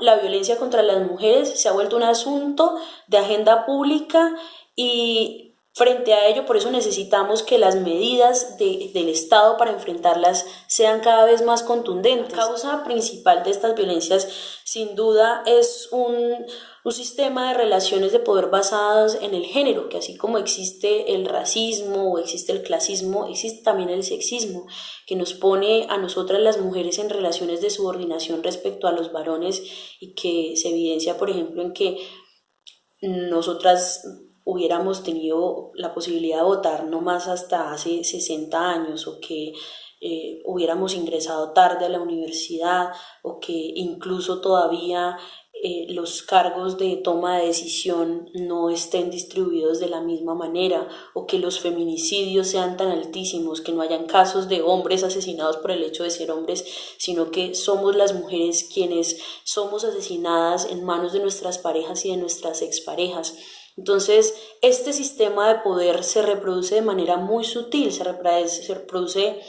la violencia contra las mujeres, se ha vuelto un asunto de agenda pública y Frente a ello, por eso necesitamos que las medidas del Estado para enfrentarlas sean cada vez más contundentes. La causa principal de estas violencias, sin duda, es un, un sistema de relaciones de poder basadas en el género, que así como existe el racismo o existe el clasismo, existe también el sexismo, que nos pone a nosotras las mujeres en relaciones de subordinación respecto a los varones y que se evidencia, por ejemplo, en que nosotras hubiéramos tenido la posibilidad de votar no más hasta hace 60 años o que eh, hubiéramos ingresado tarde a la universidad o que incluso todavía eh, los cargos de toma de decisión no estén distribuidos de la misma manera o que los feminicidios sean tan altísimos, que no hayan casos de hombres asesinados por el hecho de ser hombres, sino que somos las mujeres quienes somos asesinadas en manos de nuestras parejas y de nuestras exparejas. Entonces, este sistema de poder se reproduce de manera muy sutil, se reproduce,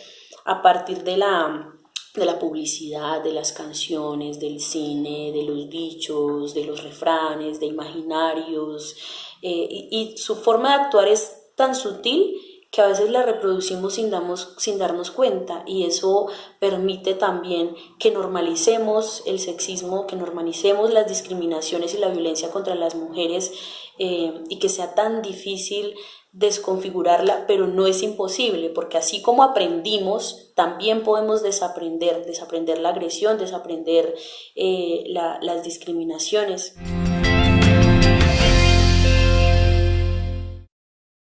a partir de la, de la publicidad, de las canciones, del cine, de los dichos, de los refranes, de imaginarios, eh, y, su forma de actuar es tan sutil que a veces la reproducimos sin, sin darnos cuenta y eso permite también que normalicemos el sexismo, que normalicemos las discriminaciones y la violencia contra las mujeres eh, y que sea tan difícil desconfigurarla, pero no es imposible, porque así como aprendimos, también podemos desaprender, desaprender la agresión, desaprender eh, las discriminaciones.